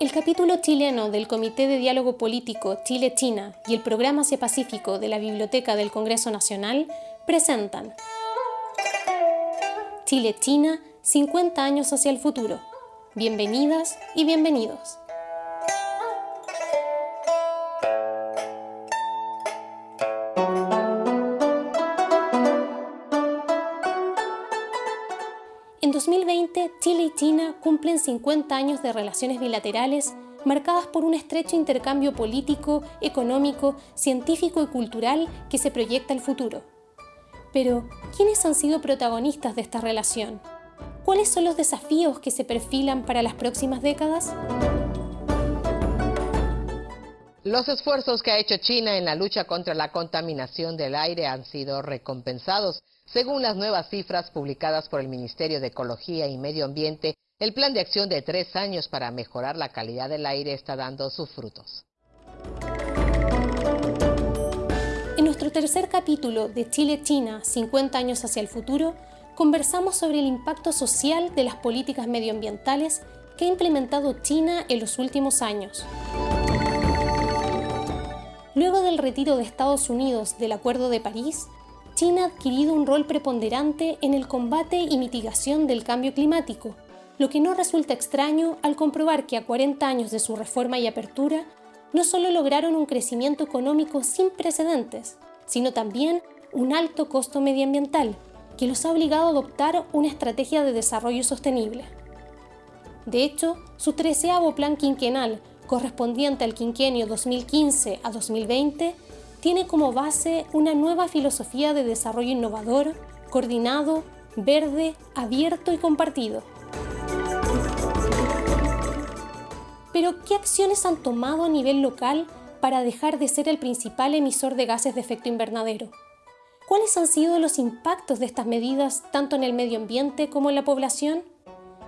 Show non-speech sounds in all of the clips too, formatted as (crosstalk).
El capítulo chileno del Comité de Diálogo Político Chile-China y el Programa Asia-Pacífico de la Biblioteca del Congreso Nacional presentan Chile-China, 50 años hacia el futuro. Bienvenidas y bienvenidos. China cumplen 50 años de relaciones bilaterales marcadas por un estrecho intercambio político, económico, científico y cultural que se proyecta al futuro. Pero, ¿quiénes han sido protagonistas de esta relación? ¿Cuáles son los desafíos que se perfilan para las próximas décadas? Los esfuerzos que ha hecho China en la lucha contra la contaminación del aire han sido recompensados. Según las nuevas cifras publicadas por el Ministerio de Ecología y Medio Ambiente, el plan de acción de tres años para mejorar la calidad del aire está dando sus frutos. En nuestro tercer capítulo de Chile-China, 50 años hacia el futuro, conversamos sobre el impacto social de las políticas medioambientales que ha implementado China en los últimos años. Luego del retiro de Estados Unidos del Acuerdo de París, China ha adquirido un rol preponderante en el combate y mitigación del cambio climático, lo que no resulta extraño al comprobar que a 40 años de su reforma y apertura, no solo lograron un crecimiento económico sin precedentes, sino también un alto costo medioambiental, que los ha obligado a adoptar una estrategia de desarrollo sostenible. De hecho, su treceavo plan quinquenal, correspondiente al quinquenio 2015 a 2020, tiene como base una nueva filosofía de desarrollo innovador, coordinado, verde, abierto y compartido. Pero, ¿qué acciones han tomado a nivel local para dejar de ser el principal emisor de gases de efecto invernadero? ¿Cuáles han sido los impactos de estas medidas tanto en el medio ambiente como en la población?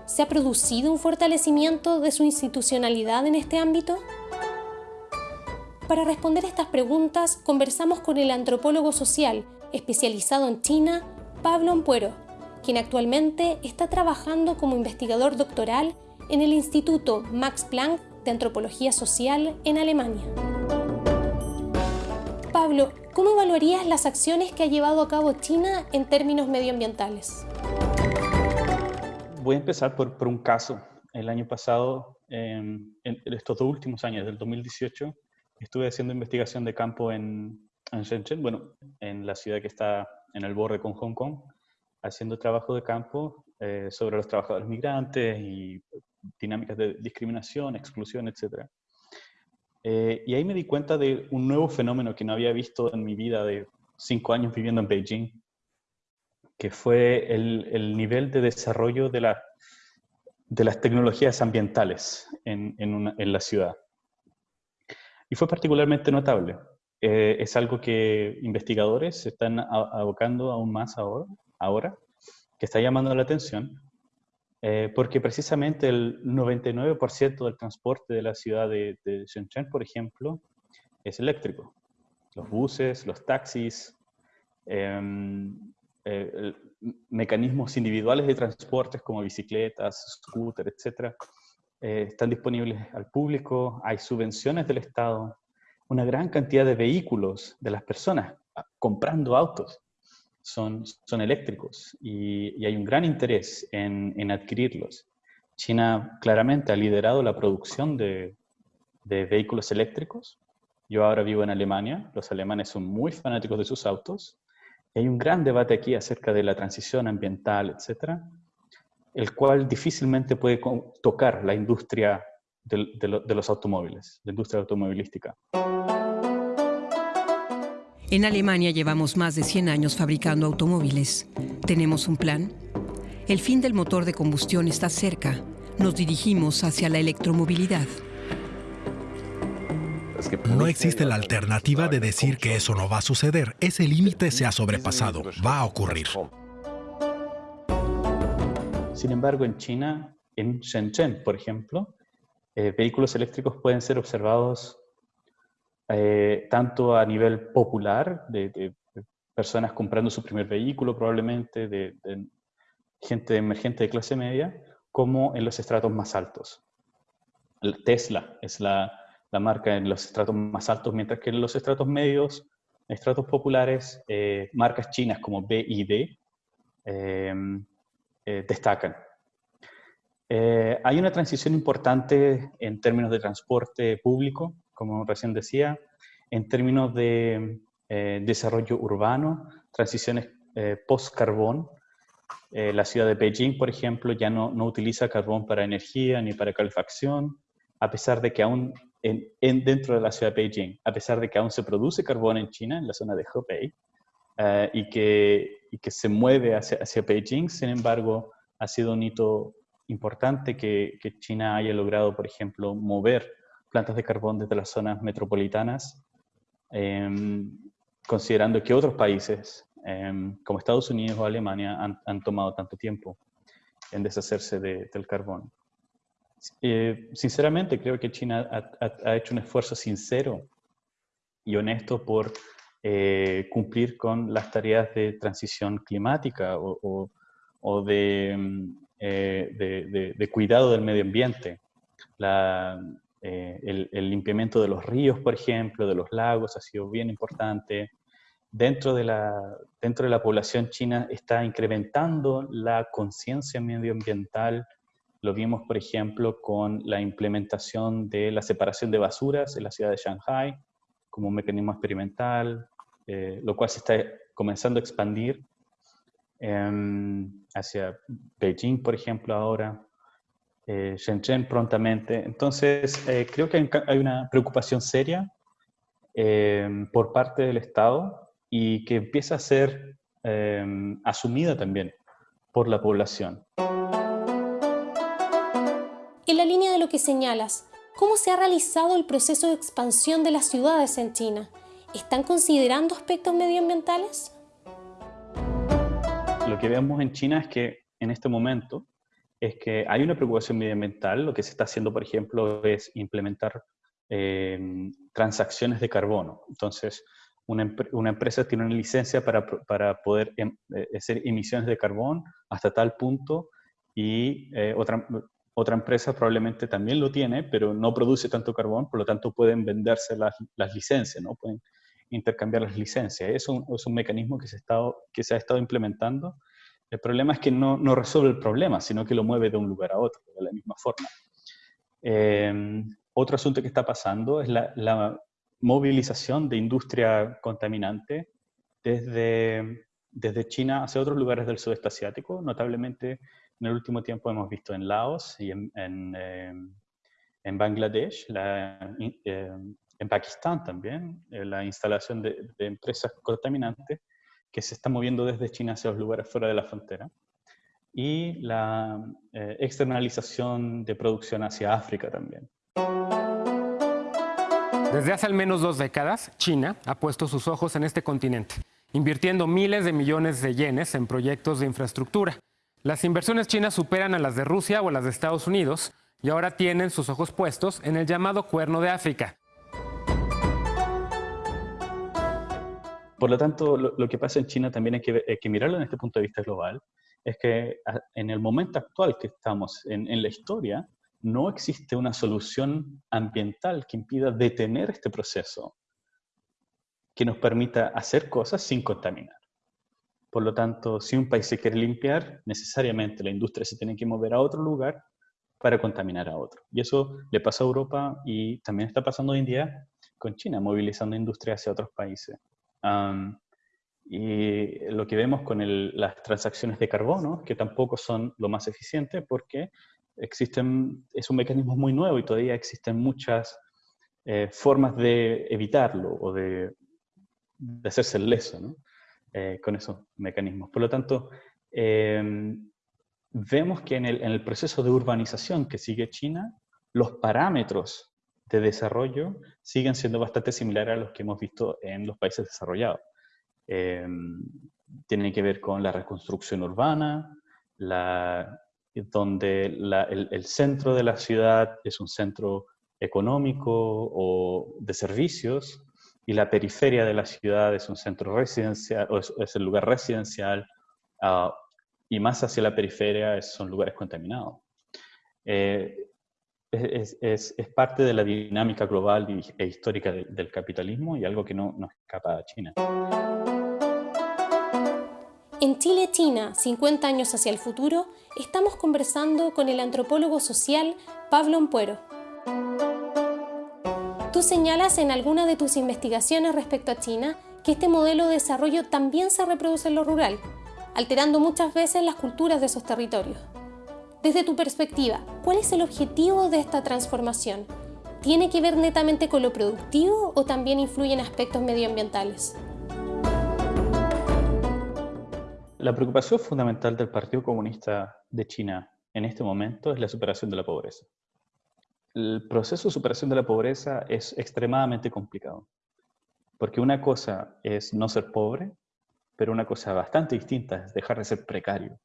¿Se ha producido un fortalecimiento de su institucionalidad en este ámbito? Para responder estas preguntas, conversamos con el antropólogo social especializado en China, Pablo Ampuero, quien actualmente está trabajando como investigador doctoral en el Instituto Max Planck de Antropología Social en Alemania. Pablo, ¿cómo evaluarías las acciones que ha llevado a cabo China en términos medioambientales? Voy a empezar por, un caso. El año pasado, en estos dos últimos años, del 2018, estuve haciendo investigación de campo en, en Shenzhen, bueno, en la ciudad que está en el borde con Hong Kong, haciendo trabajo de campo eh, sobre los trabajadores migrantes y dinámicas de discriminación, exclusión, etc. Eh, y ahí me di cuenta de un nuevo fenómeno que no había visto en mi vida de cinco años viviendo en Beijing, que fue el, el nivel de desarrollo de, la, de las tecnologías ambientales en, en, una, en la ciudad. Y fue particularmente notable. Eh, es algo que investigadores se están abocando aún más ahora, ahora que está llamando la atención, eh, porque precisamente el 99% del transporte de la ciudad de, de, Shenzhen, por ejemplo, es eléctrico. Los buses, los taxis, em, eh, mecanismos individuales de transportes como bicicletas, scooters, etcétera, eh, están disponibles al público, hay subvenciones del Estado, una gran cantidad de vehículos de las personas comprando autos son, son eléctricos y, hay un gran interés en, en, adquirirlos. China claramente ha liderado la producción de, de vehículos eléctricos. Yo ahora vivo en Alemania, los alemanes son muy fanáticos de sus autos. Y hay un gran debate aquí acerca de la transición ambiental, etcétera, el cual difícilmente puede tocar la industria de, de, los automóviles, la industria automovilística. En Alemania llevamos más de 100 años fabricando automóviles. ¿Tenemos un plan? El fin del motor de combustión está cerca. Nos dirigimos hacia la electromovilidad. No existe la alternativa de decir que eso no va a suceder. Ese límite se ha sobrepasado. Va a ocurrir. Sin embargo, en China, en Shenzhen, por ejemplo, eh, vehículos eléctricos pueden ser observados eh, tanto a nivel popular, de, personas comprando su primer vehículo probablemente, de, gente emergente de clase media, como en los estratos más altos. Tesla es la, la, marca en los estratos más altos, mientras que en los estratos medios, estratos populares, eh, marcas chinas como BID destacan. hay una transición importante en términos de transporte público, como recién decía, en términos de desarrollo urbano, transiciones post-carbón, eh, la ciudad de Beijing, por ejemplo, ya no, no, utiliza carbón para energía ni para calefacción, a pesar de que aún en, dentro de la ciudad de Beijing, a pesar de que aún se produce carbón en China, en la zona de Hebei, eh, y, que, y, que, se mueve hacia, hacia, Beijing, sin embargo, ha sido un hito importante que, que, China haya logrado, por ejemplo, mover plantas de carbón desde las zonas metropolitanas, em, considerando que otros países Em, como Estados Unidos o Alemania han, tomado tanto tiempo en deshacerse del carbón. Eh, sinceramente, creo que China ha, hecho un esfuerzo sincero y honesto por eh, cumplir con las tareas de transición climática o, em, eh, de, cuidado del medio ambiente. el, el, limpiamiento de los ríos, por ejemplo, de los lagos ha sido bien importante dentro de, la, dentro de la población china está incrementando la conciencia medioambiental. Lo vimos, por ejemplo, con la implementación de la separación de basuras en la ciudad de Shanghai como un mecanismo experimental, eh, lo cual se está comenzando a expandir hacia Beijing, por ejemplo, ahora, eh, Shenzhen prontamente. Entonces, eh, creo que hay una preocupación seria por parte del Estado y que empieza a ser em, asumida también por la población. En la línea de lo que señalas, ¿cómo se ha realizado el proceso de expansión de las ciudades en China? ¿Están considerando aspectos medioambientales? Lo que vemos en China es que en este momento es que hay una preocupación medioambiental. Lo que se está haciendo, por ejemplo, es implementar em, transacciones de carbono. Entonces, una, empresa tiene una licencia para, para poder em, eh, hacer emisiones de carbón hasta tal punto y eh, otra, otra empresa probablemente también lo tiene, pero no produce tanto carbón, por lo tanto pueden venderse las, las licencias, ¿no? pueden intercambiar las licencias. Es un, es un mecanismo que se, estado, que se ha estado implementando. El problema es que no, no, resuelve el problema, sino que lo mueve de un lugar a otro, de la misma forma. Em, otro asunto que está pasando es la, la, movilización de industria contaminante desde, desde China hacia otros lugares del sudeste asiático. Notablemente, en el último tiempo hemos visto en Laos y en, en, eh, Bangladesh, eh, en Pakistán también, eh, la instalación de, empresas contaminantes que se están moviendo desde China hacia los lugares fuera de la frontera. Y la externalización de producción hacia África también. Desde hace al menos dos décadas, China ha puesto sus ojos en este continente, invirtiendo miles de millones de yenes en proyectos de infraestructura. Las inversiones chinas superan a las de Rusia o a las de Estados Unidos y ahora tienen sus ojos puestos en el llamado Cuerno de África. Por lo tanto, lo, que pasa en China también hay que, que, mirarlo en este punto de vista global, es que en el momento actual que estamos en, en la historia, no existe una solución ambiental que impida detener este proceso, que nos permita hacer cosas sin contaminar. Por lo tanto, si un país se quiere limpiar, necesariamente la industria se tiene que mover a otro lugar para contaminar a otro. Y eso le pasa a Europa y también está pasando hoy en día con China, movilizando industria hacia otros países. Y lo que vemos con las transacciones de carbono, que tampoco son lo más eficiente porque existen, es un mecanismo muy nuevo y todavía existen muchas eh, formas de evitarlo o de, hacerse el leso eh, con esos mecanismos. Por lo tanto, em, vemos que en el, en el, proceso de urbanización que sigue China, los parámetros de desarrollo siguen siendo bastante similares a los que hemos visto en los países desarrollados. Em, tienen que ver con la reconstrucción urbana, donde el, centro de la ciudad es un centro económico o de servicios y la periferia de la ciudad es un centro residencial, o es, el lugar residencial ah, y más hacia la periferia son lugares contaminados. Eh, es, parte de la dinámica global e histórica del capitalismo y algo que no, no escapa a China. En Chile-China, 50 años hacia el futuro, estamos conversando con el antropólogo social Pablo Ampuero. Tú señalas en alguna de tus investigaciones respecto a China que este modelo de desarrollo también se reproduce en lo rural, alterando muchas veces las culturas de esos territorios. Desde tu perspectiva, ¿cuál es el objetivo de esta transformación? ¿Tiene que ver netamente con lo productivo o también influye en aspectos medioambientales? La preocupación fundamental del Partido Comunista de China en este momento es la superación de la pobreza. El proceso de superación de la pobreza es extremadamente complicado, porque una cosa es no ser pobre, pero una cosa bastante distinta es dejar de ser precario.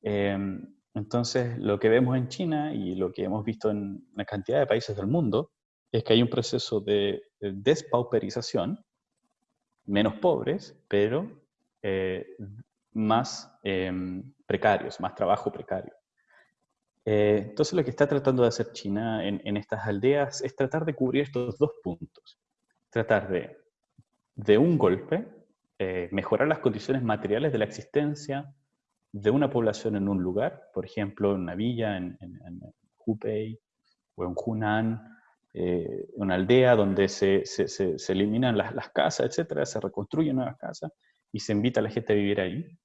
Em, entonces, lo que vemos en China y lo que hemos visto en una cantidad de países del mundo es que hay un proceso de despauperización, menos pobres, pero eh, más em, precarios, más trabajo precario. Eh, entonces, lo que está tratando de hacer China en, estas aldeas es tratar de cubrir estos dos puntos. Tratar de, de un golpe, eh, mejorar las condiciones materiales de la existencia de una población en un lugar, por ejemplo, en una villa, en, en, Hubei o en Hunan, eh, una aldea donde se, se, se, eliminan las, las, casas, etcétera, se reconstruyen nuevas casas y se invita a la gente a vivir ahí,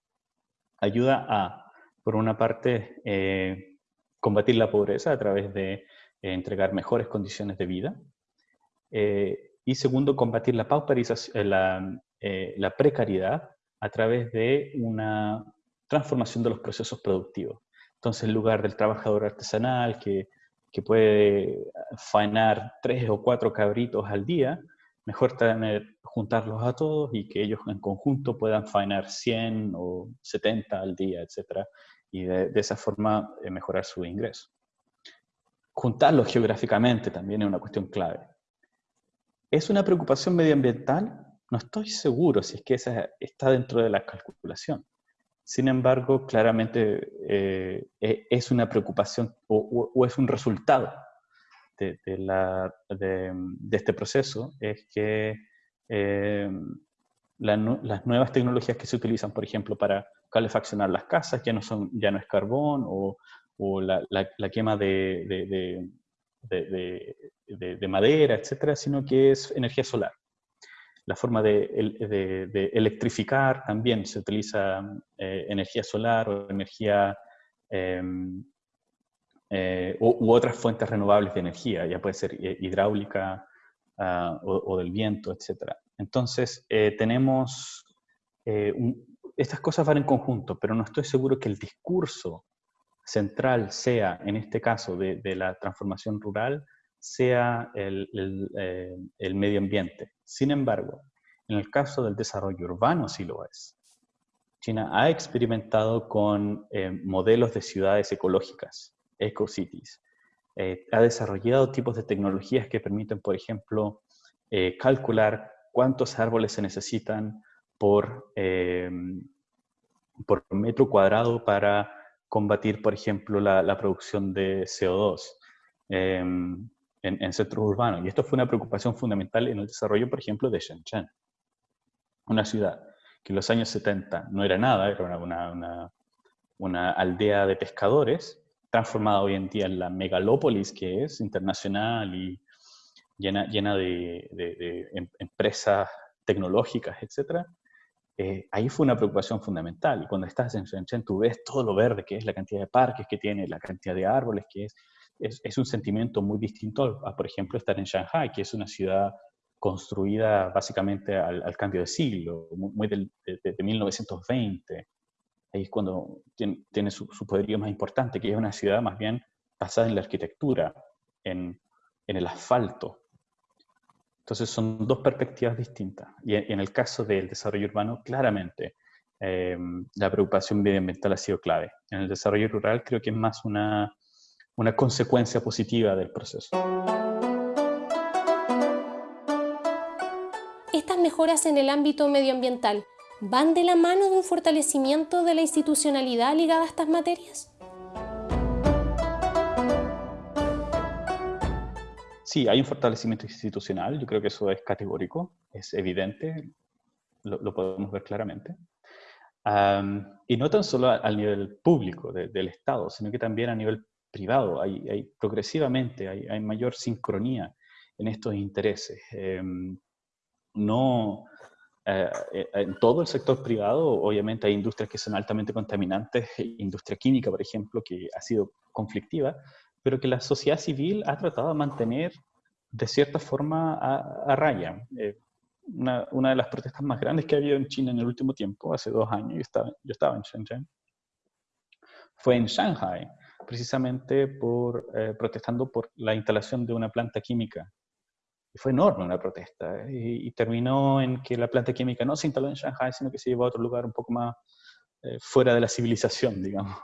ayuda a, por una parte, eh, combatir la pobreza a través de eh, entregar mejores condiciones de vida, y segundo, combatir la la, la precariedad a través de una transformación de los procesos productivos. Entonces, en lugar del trabajador artesanal que, que puede faenar tres o cuatro cabritos al día, mejor tener, juntarlos a todos y que ellos en conjunto puedan faenar 100 o 70 al día, etc. Y de, de esa forma eh, mejorar su ingreso. Juntarlos geográficamente también es una cuestión clave. ¿Es una preocupación medioambiental? No estoy seguro si es que esa está dentro de la calculación. Sin embargo, claramente eh, e, es una preocupación o, es un resultado de, este proceso, es que eh, las nuevas tecnologías que se utilizan, por ejemplo, para calefaccionar las casas, ya no, son, ya no es carbón o, la, quema de, de, madera, etcétera, sino que es energía solar la forma de, electrificar también se utiliza eh, energía solar o energía em, eh, u, otras fuentes renovables de energía, ya puede ser eh, hidráulica ah, o, del viento, etc. Entonces, tenemos, estas cosas van en conjunto, pero no estoy seguro que el discurso central sea, en este caso, de, la transformación rural, sea el, el medio ambiente. Sin embargo, en el caso del desarrollo urbano sí lo es. China ha experimentado con eh, modelos de ciudades ecológicas, eco-cities. Eh, ha desarrollado tipos de tecnologías que permiten, por ejemplo, eh, calcular cuántos árboles se necesitan por, por metro cuadrado para combatir, por ejemplo, la, producción de CO2 en, centros urbanos. Y esto fue una preocupación fundamental en el desarrollo, por ejemplo, de Shenzhen. Una ciudad que en los años 70 no era nada, era una, una, aldea de pescadores, transformada hoy en día en la megalópolis que es, internacional y llena, llena de, em, empresas tecnológicas, etc. Eh, ahí fue una preocupación fundamental. Cuando estás en Shenzhen, tú ves todo lo verde que es, la cantidad de parques que tiene, la cantidad de árboles que es, es, un sentimiento muy distinto a, por ejemplo, estar en Shanghai, que es una ciudad construida básicamente al, cambio de siglo, muy del, de, 1920. Ahí es cuando tiene, su, poderío más importante, que es una ciudad más bien basada en la arquitectura, en, en el asfalto. Entonces son dos perspectivas distintas. Y en, el caso del desarrollo urbano, claramente eh, la preocupación medioambiental ha sido clave. En el desarrollo rural creo que es más una una consecuencia positiva del proceso. Estas mejoras en el ámbito medioambiental van de la mano de un fortalecimiento de la institucionalidad ligada a estas materias? sí, hay un fortalecimiento institucional, yo creo que eso es categórico, es evidente, lo, podemos ver claramente. y no tan solo al nivel público del Estado, sino que también a nivel privado. Hay, hay progresivamente hay, hay, mayor sincronía en estos intereses. Em, no, eh, eh, en todo el sector privado, obviamente hay industrias que son altamente contaminantes, industria química, por ejemplo, que ha sido conflictiva, pero que la sociedad civil ha tratado de mantener de cierta forma a, raya. Eh, una, una, de las protestas más grandes que ha habido en China en el último tiempo, hace dos años, yo estaba, yo estaba en Shenzhen, fue en Shanghai, precisamente por, protestando por la instalación de una planta química fue enorme una protesta y, terminó en que la planta química no se instaló en Shanghai, sino que se llevó a otro lugar un poco más eh, fuera de la civilización, (laughs) digamos,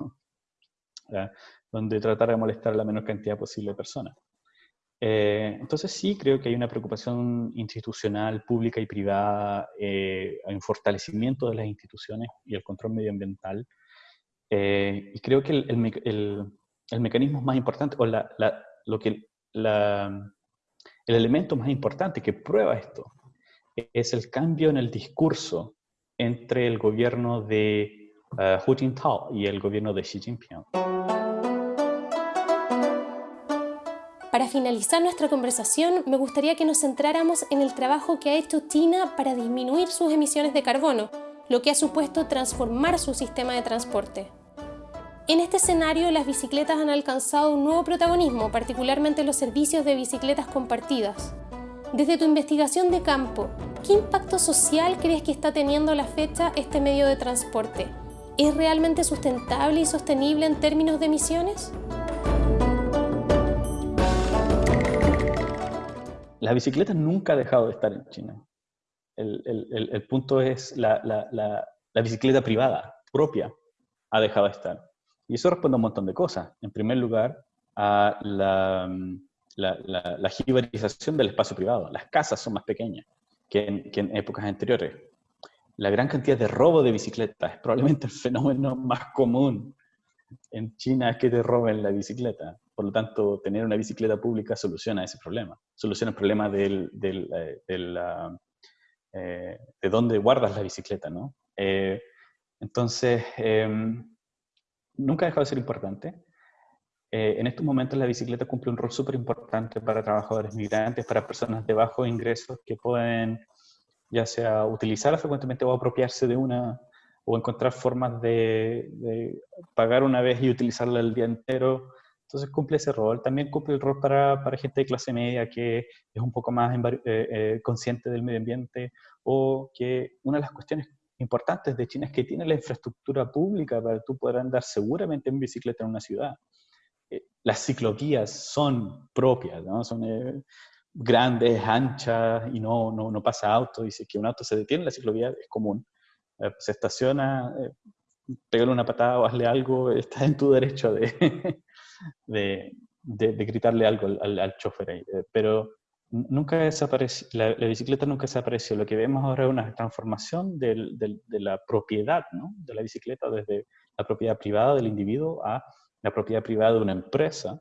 donde tratar de molestar a la menor cantidad posible de personas. Eh, entonces sí creo que hay una preocupación institucional, pública y privada, eh, hay un fortalecimiento de las instituciones y el control medioambiental. Y creo que el, el, mecanismo más importante, o la, lo que la, el elemento más importante que prueba esto es el cambio en el discurso entre el gobierno de uh, Hu Jintao y el gobierno de Xi Jinping. Para finalizar nuestra conversación, me gustaría que nos centráramos en el trabajo que ha hecho China para disminuir sus emisiones de carbono, lo que ha supuesto transformar su sistema de transporte. En este escenario, las bicicletas han alcanzado un nuevo protagonismo, particularmente los servicios de bicicletas compartidas. Desde tu investigación de campo, ¿qué impacto social crees que está teniendo a la fecha este medio de transporte? ¿Es realmente sustentable y sostenible en términos de emisiones? La bicicleta nunca ha dejado de estar en China. El, punto es la, la bicicleta privada, propia, ha dejado de estar. Y eso responde a un montón de cosas. En primer lugar, a la, la, la, jibarización del espacio privado. Las casas son más pequeñas que en, que en, épocas anteriores. La gran cantidad de robo de bicicletas es probablemente el fenómeno más común en China es que te roben la bicicleta. Por lo tanto, tener una bicicleta pública soluciona ese problema. Soluciona el problema del, del, eh, del, eh, de dónde guardas la bicicleta, ¿no? Eh, entonces, em, nunca ha dejado de ser importante. Eh, en estos momentos la bicicleta cumple un rol súper importante para trabajadores migrantes, para personas de bajos ingresos que pueden ya sea utilizarla frecuentemente o apropiarse de una, o encontrar formas de, pagar una vez y utilizarla el día entero. Entonces cumple ese rol. También cumple el rol para, gente de clase media que es un poco más eh, eh, consciente del medio ambiente o que una de las cuestiones importantes de China es que tiene la infraestructura pública para tú poder andar seguramente en bicicleta en una ciudad. Eh, las ciclovías son propias, ¿no? son eh, grandes, anchas y no, no, no, pasa auto. Dice que un auto se detiene en la ciclovía es común. Eh, se estaciona, pégale una patada o hazle algo, (laughs) estás en tu derecho (laughs) de, de, de, gritarle algo al, al, chofer. Pero nunca desapareció, la, bicicleta nunca desapareció. Lo que vemos ahora es una transformación de la propiedad de la bicicleta desde la propiedad privada del individuo a la propiedad privada de una empresa,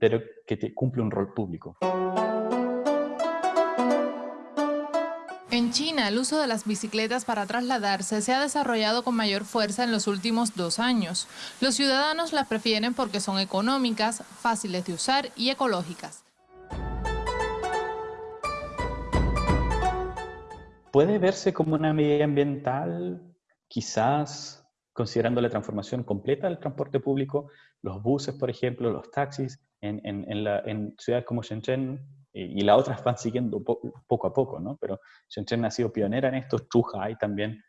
pero que te, cumple un rol público. En China, el uso de las bicicletas para trasladarse se ha desarrollado con mayor fuerza en los últimos dos años. Los ciudadanos las prefieren porque son económicas, fáciles de usar y ecológicas. Puede verse como una medida ambiental, quizás considerando la transformación completa del transporte público, los buses, por ejemplo, los taxis, en, en, ciudades como Shenzhen, y, las otras van siguiendo poco a poco, ¿no? Pero Shenzhen ha sido pionera en esto, Zhuhai también,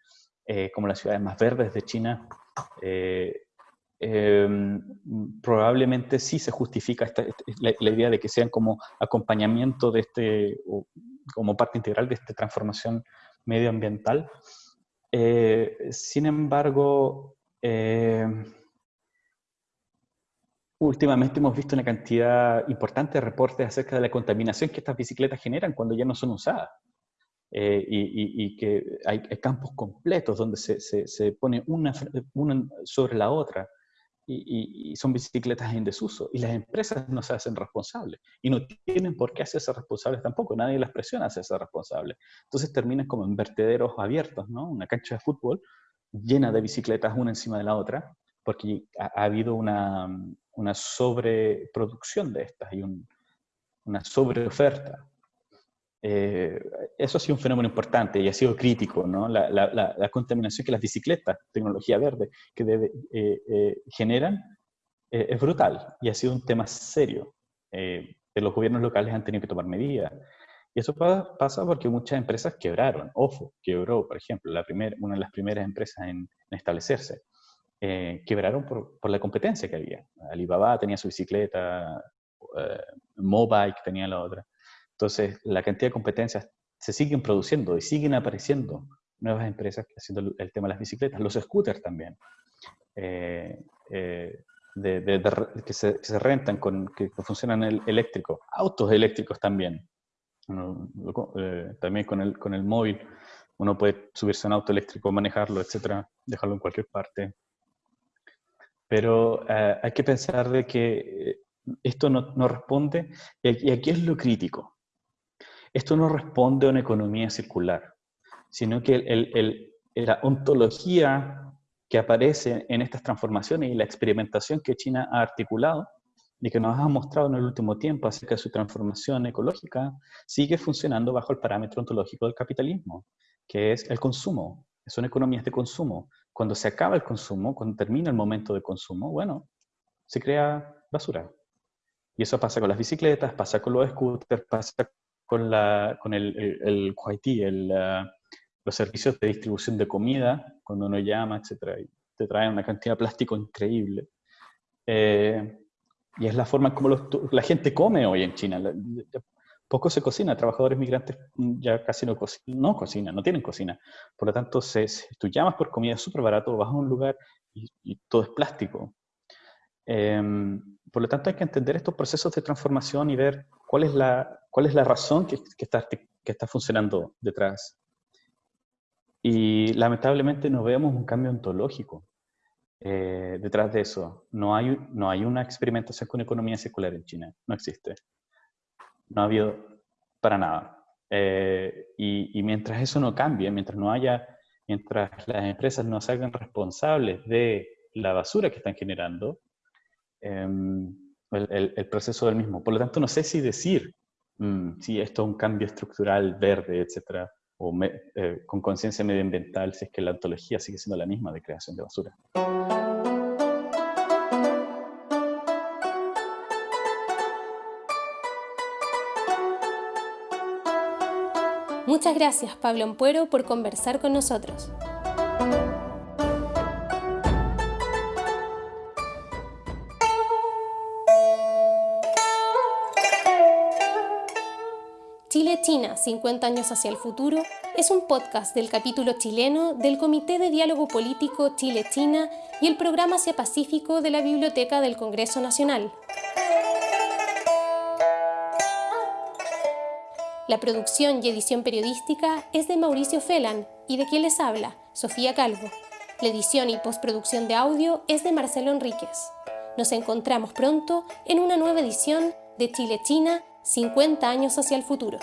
eh, como las ciudades más verdes de China, eh, em, probablemente sí se justifica esta, la, idea de que sean como acompañamiento de este, como parte integral de esta transformación medioambiental. Eh, sin embargo, eh, últimamente hemos visto una cantidad importante de reportes acerca de la contaminación que estas bicicletas generan cuando ya no son usadas. Eh, y, que hay, campos completos donde se, se, pone una, una, sobre la otra. Y, son bicicletas en desuso. Y las empresas no se hacen responsables. Y no tienen por qué hacerse responsables tampoco. Nadie las presiona a hacerse responsables. Entonces terminan como en vertederos abiertos, ¿no? Una cancha de fútbol llena de bicicletas una encima de la otra, porque ha, habido una, una, sobreproducción de estas y una sobreoferta. Eh, eso ha sido un fenómeno importante y ha sido crítico, ¿no? La, la, la contaminación que las bicicletas, tecnología verde, que debe, eh, eh, generan es brutal y ha sido un tema serio. los gobiernos locales han tenido que tomar medidas. Y eso pasa porque muchas empresas quebraron. OFO quebró, por ejemplo, la primer, una de las primeras empresas en, establecerse. quebraron por, por, la competencia que había. Alibaba tenía su bicicleta, Mobike tenía la otra. Entonces, la cantidad de competencias se siguen produciendo y siguen apareciendo nuevas empresas haciendo el tema de las bicicletas, los scooters también, eh, eh, que, se, rentan, con, que, funcionan el, eléctrico, autos eléctricos también, eh, también con el, con el móvil, uno puede subirse a un auto eléctrico, manejarlo, etcétera, dejarlo en cualquier parte. Pero hay que pensar de que esto no, no responde, y aquí es lo crítico, esto no responde a una economía circular, sino que la ontología que aparece en estas transformaciones y la experimentación que China ha articulado y que nos ha mostrado en el último tiempo acerca de su transformación ecológica, sigue funcionando bajo el parámetro ontológico del capitalismo, que es el consumo. Son economías de consumo. Cuando se acaba el consumo, cuando termina el momento de consumo, bueno, se crea basura. Y eso pasa con las bicicletas, pasa con los scooters, pasa con, la, con el, el, el, los servicios de distribución de comida, cuando uno llama, etc. Y te traen una cantidad de plástico increíble. Eh, y es la forma como la gente come hoy en China. Poco se cocina, trabajadores migrantes ya casi no, no cocinan, no tienen cocina. Por lo tanto, se, tú llamas por comida súper barato, vas a un lugar y, todo es plástico. Em, por lo tanto, hay que entender estos procesos de transformación y ver cuál es la, cuál es la razón que, que, está, que está funcionando detrás. Y lamentablemente no vemos un cambio ontológico eh, detrás de eso. No hay, no hay una experimentación con economía circular en China, no existe. No ha habido para nada. Eh, y, y, mientras eso no cambie, mientras no haya, mientras las empresas no se hagan responsables de la basura que están generando, em, el, proceso del mismo. Por lo tanto, no sé si decir mm, si esto es un cambio estructural verde, etcétera, o eh, con conciencia medioambiental, si es que la ontología sigue siendo la misma de creación de basura. Muchas gracias, Pablo Ampuero, por conversar con nosotros. China, 50 años hacia el futuro, es un podcast del capítulo chileno del Comité de Diálogo Político Chile-China y el Programa Asia Pacífico de la Biblioteca del Congreso Nacional. La producción y edición periodística es de Mauricio Felan y de quien les habla, Sofía Calvo. La edición y postproducción de audio es de Marcelo Enríquez. Nos encontramos pronto en una nueva edición de Chile-China, 50 años hacia el futuro.